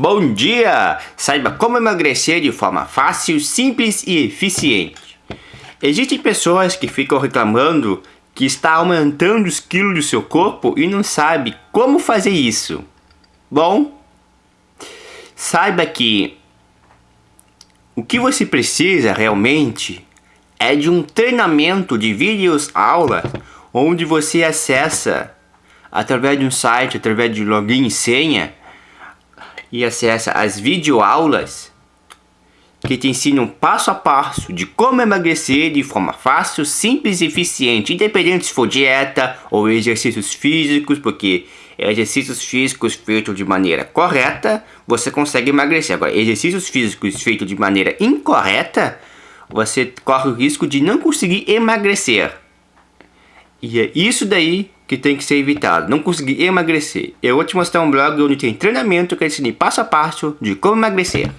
Bom dia! Saiba como emagrecer de forma fácil, simples e eficiente. Existem pessoas que ficam reclamando que está aumentando os quilos do seu corpo e não sabe como fazer isso. Bom, saiba que o que você precisa realmente é de um treinamento de vídeos aula onde você acessa através de um site, através de login e senha e acessa as videoaulas que te ensinam passo a passo de como emagrecer de forma fácil, simples e eficiente, independente se for dieta ou exercícios físicos, porque exercícios físicos feitos de maneira correta, você consegue emagrecer. Agora, exercícios físicos feitos de maneira incorreta, você corre o risco de não conseguir emagrecer. E é isso daí que tem que ser evitado, não conseguir emagrecer. Eu vou te mostrar um blog onde tem treinamento que ensina passo a passo de como emagrecer.